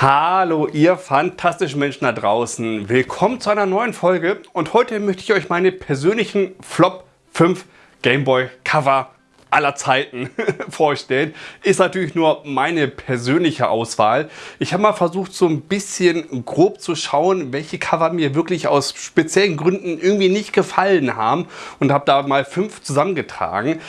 Hallo ihr fantastischen Menschen da draußen. Willkommen zu einer neuen Folge und heute möchte ich euch meine persönlichen Flop 5 Gameboy Cover aller Zeiten vorstellen. Ist natürlich nur meine persönliche Auswahl. Ich habe mal versucht so ein bisschen grob zu schauen, welche Cover mir wirklich aus speziellen Gründen irgendwie nicht gefallen haben und habe da mal fünf zusammengetragen.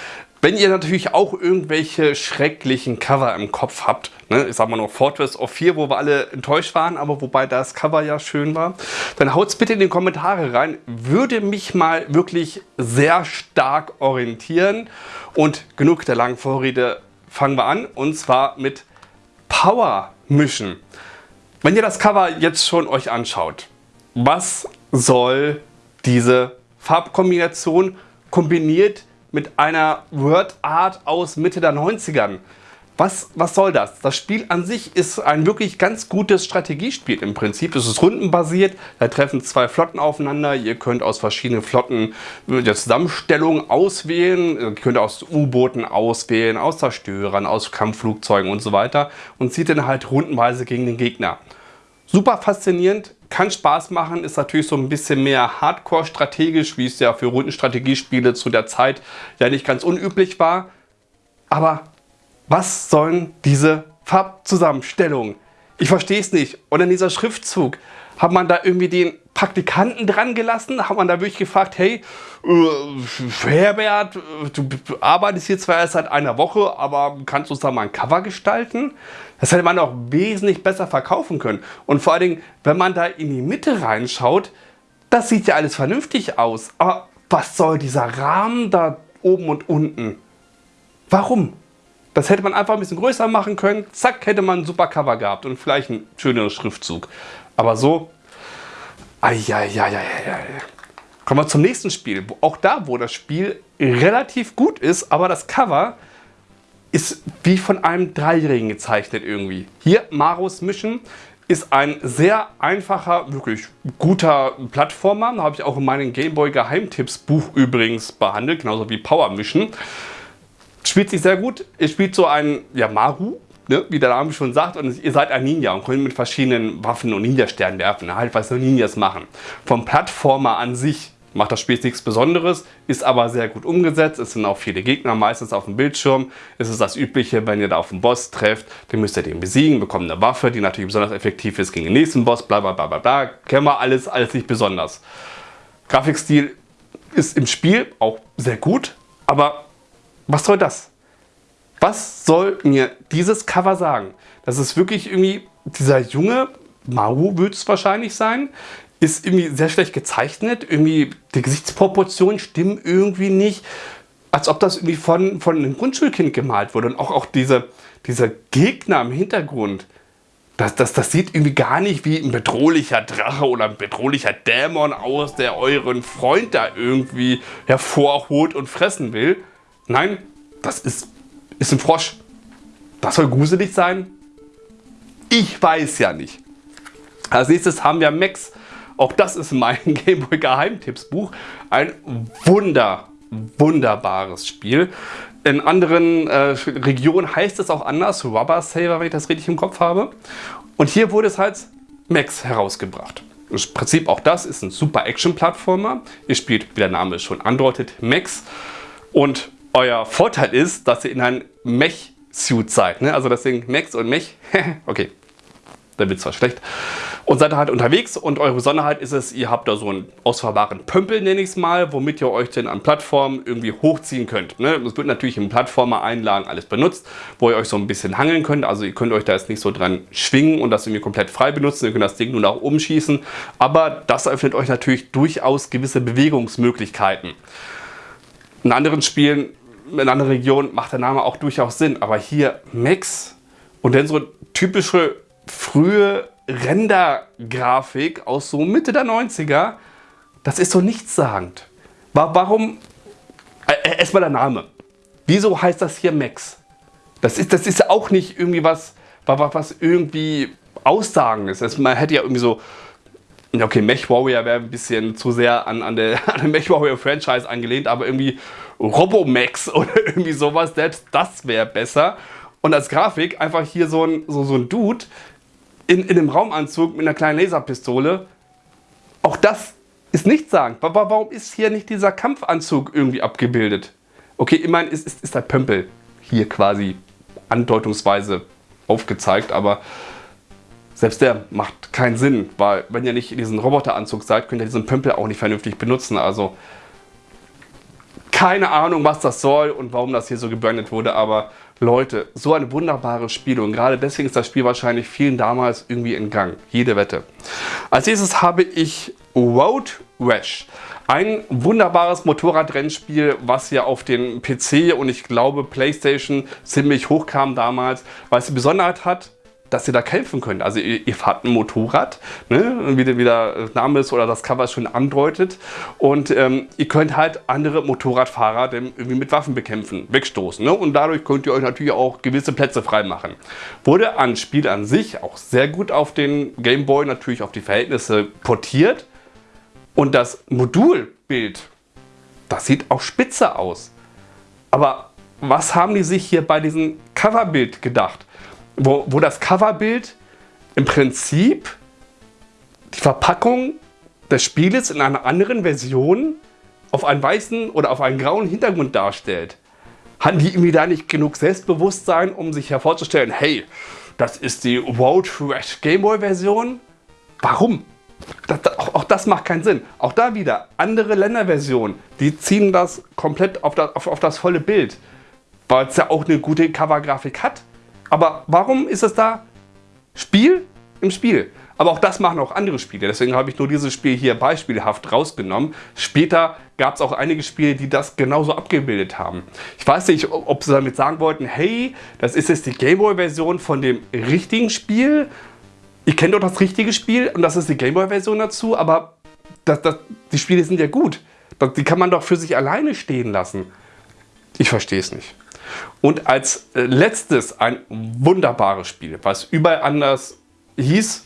Wenn ihr natürlich auch irgendwelche schrecklichen Cover im Kopf habt, ne, ich sag mal noch Fortress of 4, wo wir alle enttäuscht waren, aber wobei das Cover ja schön war, dann haut's bitte in die Kommentare rein. Würde mich mal wirklich sehr stark orientieren. Und genug der langen Vorrede, fangen wir an und zwar mit Power Mission. Wenn ihr das Cover jetzt schon euch anschaut, was soll diese Farbkombination kombiniert mit einer Word Art aus Mitte der 90ern. Was, was soll das? Das Spiel an sich ist ein wirklich ganz gutes Strategiespiel im Prinzip. Es ist rundenbasiert, da treffen zwei Flotten aufeinander. Ihr könnt aus verschiedenen Flotten der Zusammenstellung auswählen. Ihr könnt aus U-Booten auswählen, aus Zerstörern, aus Kampfflugzeugen und so weiter. Und zieht dann halt rundenweise gegen den Gegner. Super faszinierend, kann Spaß machen, ist natürlich so ein bisschen mehr Hardcore strategisch, wie es ja für Rundenstrategiespiele zu der Zeit ja nicht ganz unüblich war. Aber was sollen diese Farbzusammenstellungen? Ich verstehe es nicht. Und in dieser Schriftzug, hat man da irgendwie den Praktikanten dran gelassen? Hat man da wirklich gefragt, hey, äh, Herbert, du, arbeitest hier zwar erst seit einer Woche, aber kannst du uns da mal ein Cover gestalten? Das hätte man auch wesentlich besser verkaufen können. Und vor allen Dingen, wenn man da in die Mitte reinschaut, das sieht ja alles vernünftig aus. Aber was soll dieser Rahmen da oben und unten? Warum? Das hätte man einfach ein bisschen größer machen können. Zack, hätte man ein super Cover gehabt und vielleicht einen schöneren Schriftzug. Aber so, Eieieiei. Kommen wir zum nächsten Spiel. Auch da, wo das Spiel relativ gut ist, aber das Cover ist wie von einem Dreijährigen gezeichnet irgendwie. Hier, Maros Mission ist ein sehr einfacher, wirklich guter Plattformer. Habe ich auch in meinem Gameboy Geheimtipps Buch übrigens behandelt, genauso wie Power Mission. Spielt sich sehr gut. Ihr spielt so einen ja, Maru, ne, wie der Name schon sagt, und ihr seid ein Ninja und könnt mit verschiedenen Waffen und Ninja-Sternen werfen, ne, halt was so Ninjas machen. Vom Plattformer an sich macht das Spiel nichts Besonderes, ist aber sehr gut umgesetzt. Es sind auch viele Gegner meistens auf dem Bildschirm. Es ist das Übliche, wenn ihr da auf einen Boss trefft, dann müsst ihr den besiegen, bekommt eine Waffe, die natürlich besonders effektiv ist gegen den nächsten Boss, bla bla bla bla bla. Kennen wir alles, alles nicht besonders. Grafikstil ist im Spiel auch sehr gut, aber was soll das? Was soll mir dieses Cover sagen? Das ist wirklich irgendwie dieser junge, Mau wird es wahrscheinlich sein, ist irgendwie sehr schlecht gezeichnet. Irgendwie die Gesichtsproportionen stimmen irgendwie nicht. Als ob das irgendwie von, von einem Grundschulkind gemalt wurde. Und auch, auch diese, dieser Gegner im Hintergrund. Das, das, das sieht irgendwie gar nicht wie ein bedrohlicher Drache oder ein bedrohlicher Dämon aus, der euren Freund da irgendwie hervorholt und fressen will. Nein, das ist ist ein Frosch. Das soll gruselig sein? Ich weiß ja nicht. Als nächstes haben wir Max. Auch das ist mein Gameboy Geheimtippsbuch. Ein wunder, wunderbares Spiel. In anderen äh, Regionen heißt es auch anders, Rubber Saver, wenn ich das richtig im Kopf habe. Und hier wurde es als Max herausgebracht. Im Prinzip auch das ist ein super Action-Plattformer. Ihr spielt, wie der Name schon andeutet, Max. Und euer Vorteil ist, dass ihr in einem Mech-Suit seid. Ne? Also deswegen Max und Mech. okay, der Witz war schlecht. Und seid halt unterwegs und eure Besonderheit ist es, ihr habt da so einen ausfahrbaren Pömpel, nenne ich es mal, womit ihr euch denn an Plattformen irgendwie hochziehen könnt. Ne? Das wird natürlich im Plattformer-Einlagen alles benutzt, wo ihr euch so ein bisschen hangeln könnt. Also ihr könnt euch da jetzt nicht so dran schwingen und das irgendwie komplett frei benutzen. Ihr könnt das Ding nur nach oben schießen. Aber das öffnet euch natürlich durchaus gewisse Bewegungsmöglichkeiten. In anderen Spielen in anderen Regionen macht der Name auch durchaus Sinn. Aber hier Max und dann so typische frühe Render-Grafik aus so Mitte der 90er, das ist so nichtssagend. Warum? Äh, äh, erstmal der Name. Wieso heißt das hier Max? Das ist, das ist auch nicht irgendwie was, was irgendwie aussagendes. Man hätte ja irgendwie so Okay, Mech Warrior wäre ein bisschen zu sehr an, an, der, an der Mech Warrior Franchise angelehnt, aber irgendwie Robomax oder irgendwie sowas, selbst das wäre besser. Und als Grafik einfach hier so ein, so, so ein Dude, in, in einem Raumanzug mit einer kleinen Laserpistole. Auch das ist nicht sagen. Warum ist hier nicht dieser Kampfanzug irgendwie abgebildet? Okay, immerhin ist, ist, ist der Pömpel hier quasi andeutungsweise aufgezeigt, aber selbst der macht keinen Sinn, weil wenn ihr nicht in diesem Roboteranzug seid, könnt ihr diesen Pömpel auch nicht vernünftig benutzen. Also keine Ahnung, was das soll und warum das hier so gebrandet wurde, aber Leute, so ein wunderbares Spiel und gerade deswegen ist das Spiel wahrscheinlich vielen damals irgendwie entgangen. Jede Wette. Als nächstes habe ich Road Rash. Ein wunderbares Motorradrennspiel, was ja auf den PC und ich glaube Playstation ziemlich hoch kam damals, weil es die Besonderheit hat, dass ihr da kämpfen könnt. Also ihr, ihr fahrt ein Motorrad, ne? wie, der, wie der Name ist oder das Cover schon andeutet. Und ähm, ihr könnt halt andere Motorradfahrer irgendwie mit Waffen bekämpfen, wegstoßen. Ne? Und dadurch könnt ihr euch natürlich auch gewisse Plätze freimachen. Wurde an Spiel an sich auch sehr gut auf den Game Boy, natürlich auf die Verhältnisse portiert. Und das Modulbild, das sieht auch spitze aus. Aber was haben die sich hier bei diesem Coverbild gedacht? Wo, wo das Coverbild im Prinzip die Verpackung des Spieles in einer anderen Version auf einen weißen oder auf einen grauen Hintergrund darstellt. Hatten die irgendwie da nicht genug Selbstbewusstsein, um sich hervorzustellen, hey, das ist die Road Rash Gameboy Version? Warum? Das, auch, auch, das macht keinen Sinn. Auch da wieder andere Länderversionen, die ziehen das komplett auf das, auf, auf das volle Bild, weil es ja auch eine gute Covergrafik hat. Aber warum ist es da Spiel im Spiel? Aber auch das machen auch andere Spiele. Deswegen habe ich nur dieses Spiel hier beispielhaft rausgenommen. Später gab es auch einige Spiele, die das genauso abgebildet haben. Ich weiß nicht, ob sie damit sagen wollten, hey, das ist jetzt die Gameboy-Version von dem richtigen Spiel. Ihr kennt doch das richtige Spiel und das ist die Gameboy-Version dazu, aber das, das, die Spiele sind ja gut. Die kann man doch für sich alleine stehen lassen. Ich verstehe es nicht. Und als äh, letztes ein wunderbares Spiel, was überall anders hieß.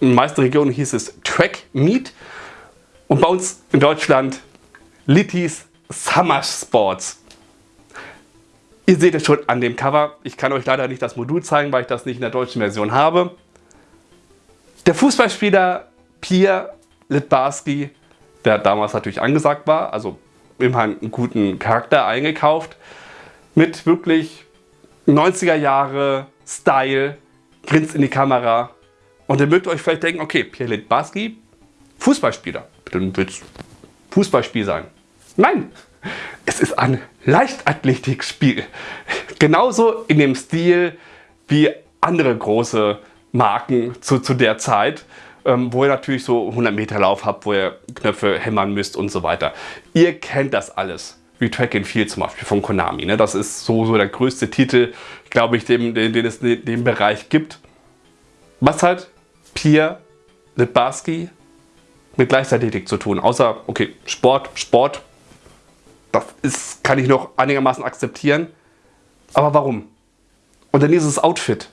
In den meisten Regionen hieß es Track Meet. Und bei uns in Deutschland Littys Summer Sports. Ihr seht es schon an dem Cover. Ich kann euch leider nicht das Modul zeigen, weil ich das nicht in der deutschen Version habe. Der Fußballspieler Pierre Litbarski, der damals natürlich angesagt war, also immerhin einen guten Charakter eingekauft, mit wirklich 90er Jahre Style, grinst in die Kamera. Und dann mögt ihr euch vielleicht denken, okay, Pierre Litbarski, Fußballspieler. Dann wird es Fußballspiel sein. Nein, es ist ein Leichtathletikspiel. Genauso in dem Stil wie andere große Marken zu, zu der Zeit, ähm, wo ihr natürlich so 100 Meter Lauf habt, wo ihr Knöpfe hämmern müsst und so weiter. Ihr kennt das alles wie Track and Field zum Beispiel von Konami. Ne? Das ist so, so der größte Titel, glaube ich, den, den, den es in dem Bereich gibt. Was halt Pierre Litbarski mit Leichtathletik zu tun. Außer, okay, Sport, Sport, das ist, kann ich noch einigermaßen akzeptieren. Aber warum? Und dann dieses Outfit.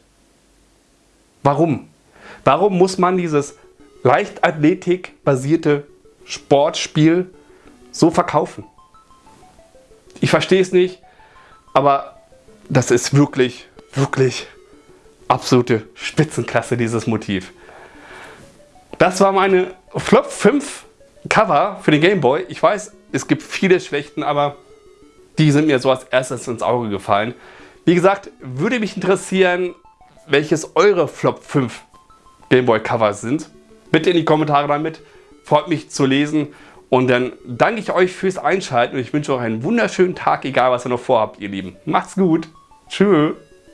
Warum? Warum muss man dieses Leichtathletik-basierte Sportspiel so verkaufen? Ich verstehe es nicht, aber das ist wirklich, wirklich absolute Spitzenklasse, dieses Motiv. Das war meine Flop 5 Cover für den Game Boy. Ich weiß, es gibt viele schlechten, aber die sind mir so als erstes ins Auge gefallen. Wie gesagt, würde mich interessieren, welches eure Flop 5 Game Boy Cover sind. Bitte in die Kommentare damit. Freut mich zu lesen. Und dann danke ich euch fürs Einschalten und ich wünsche euch einen wunderschönen Tag, egal was ihr noch vorhabt, ihr Lieben. Macht's gut. Tschüss.